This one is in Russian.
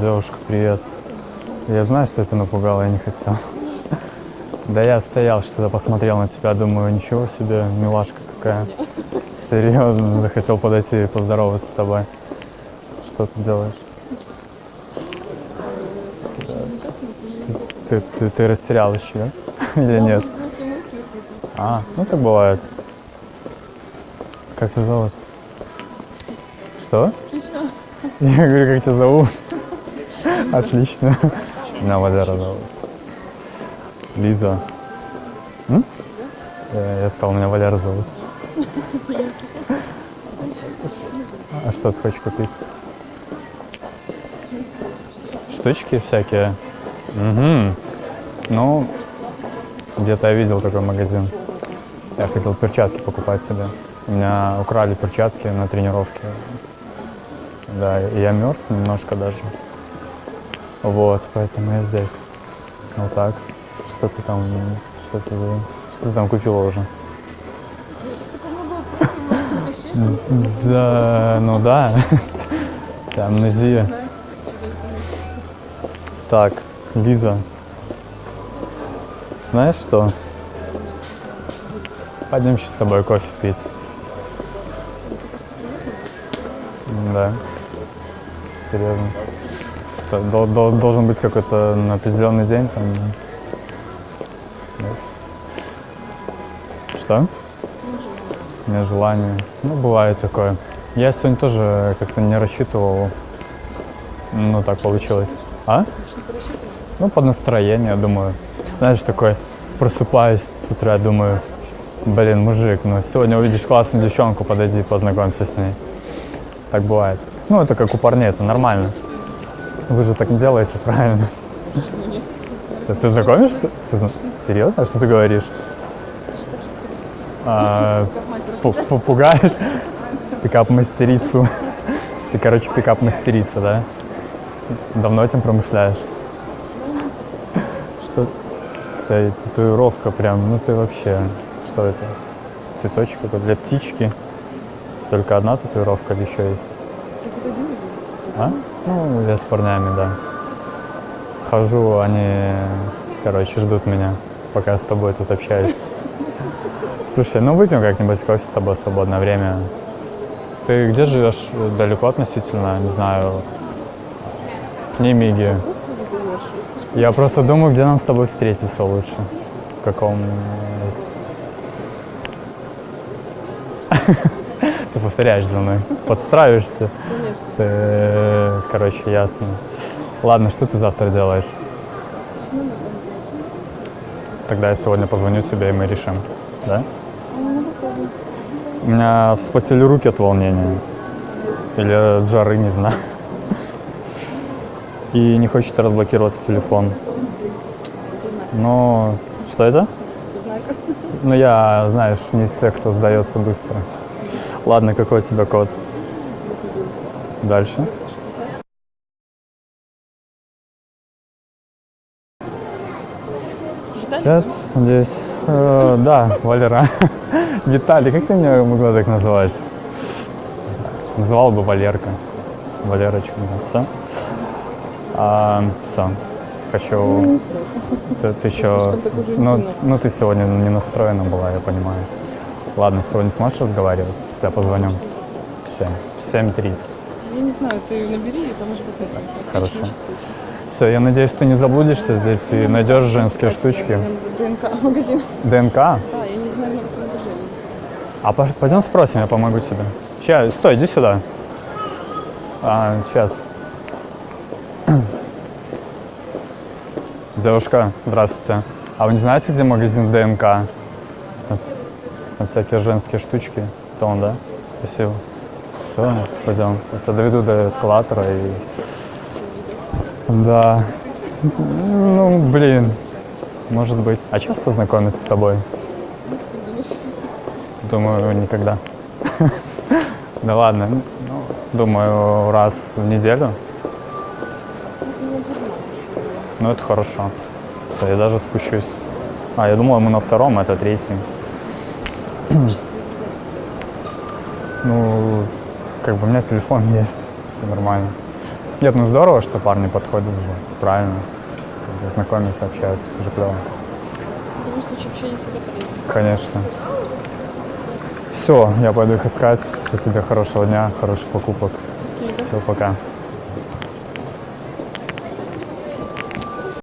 Девушка, привет. Я знаю, что это напугало, я не хотел. Да я стоял, что-то посмотрел на тебя, думаю, ничего себе, милашка какая. Серьезно, захотел подойти и поздороваться с тобой. Что ты делаешь? Ты, ты, ты растерял еще? Или нет? А, ну так бывает. Как тебя зовут? Что? Я говорю, как тебя зовут? Отлично. Меня Валера зовут. Лиза. М? Я, я сказал, меня Валера зовут. А что ты хочешь купить? Штучки всякие? Угу. Ну, где-то я видел такой магазин. Я хотел перчатки покупать себе. У меня украли перчатки на тренировке. Да, и я мерз немножко даже. Вот, поэтому я здесь. Вот так. Что ты там, что ты, что ты там купила уже? Да, ну да. Да, амнезия. Так, Лиза. Знаешь что? Пойдем сейчас с тобой кофе пить. Да. Серьезно. Что, дол- дол- должен быть какой-то на определенный день там. Нет? Что? Нет желания. Ну, бывает такое. Я сегодня тоже как-то не рассчитывал. Ну, так получилось. А? Ну, под настроение, думаю. Знаешь, такой просыпаюсь с утра, думаю, блин, мужик, ну сегодня увидишь классную девчонку, подойди, познакомься с ней. Так бывает. Ну, это как у парней, это нормально. Вы же так не делаете, правильно? Ты, ты знакомишься? Ты серьезно? А что ты говоришь? А, пу- пу- пугаешь? Пикап-мастерицу. Ты, короче, пикап-мастерица, да? Давно этим промышляешь? Что? Тебя татуировка прям, ну ты вообще, что это? Цветочек какой для птички? Только одна татуировка или еще есть? А? Ну, я с парнями, да. Хожу, они, короче, ждут меня, пока с тобой тут общаюсь. Слушай, ну выпьем как-нибудь кофе с тобой в свободное время. Ты где живешь? Далеко относительно? Не знаю. Не миги. Я просто думаю, где нам с тобой встретиться лучше. В каком месте. Ты повторяешь за мной. Подстраиваешься. Ты, короче, ясно. Ладно, что ты завтра делаешь? Тогда я сегодня позвоню тебе, и мы решим. Да? У меня вспотели руки от волнения. Или от жары, не знаю. И не хочет разблокироваться телефон. Но что это? Ну я, знаешь, не из тех, кто сдается быстро. Ладно, какой у тебя код? Дальше. Сидят здесь. Э, да, Валера. Виталий, как ты меня могла так называть? Называл бы Валерка. Валерочка, да. Все? А, все. Хочу... Ты, ты еще... Ну, ну, ты сегодня не настроена была, я понимаю. Ладно, сегодня сможешь разговаривать? Я позвоню? В 7. В 7.30. Я не знаю, ты набери и поможешь посмотреть. Хорошо. Все, я надеюсь, ты не заблудишься здесь и найдешь женские штучки. ДНК магазин. ДНК? Да, я не знаю номер приложения. А пойдем спросим, я помогу тебе. Сейчас, стой, иди сюда. А, сейчас. Девушка, здравствуйте. А вы не знаете, где магазин ДНК? Там, там всякие женские штучки. Это он, да? Спасибо. Все, пойдем. Я тебя доведу до эскалатора и... Да. Ну, блин. Может быть. А часто знакомиться с тобой? Думаю, никогда. Да ладно. Ну, думаю, раз в неделю. Ну, это хорошо. Все, я даже спущусь. А, я думал, мы на втором, а это третий. Ну, как бы у меня телефон есть, все нормально. Нет, ну здорово, что парни подходят же, правильно. Знакомятся, общаются, это же клево. В любом случае общение всегда полезно. Конечно. Все, я пойду их искать. Все тебе хорошего дня, хороших покупок. Спасибо. Все, пока.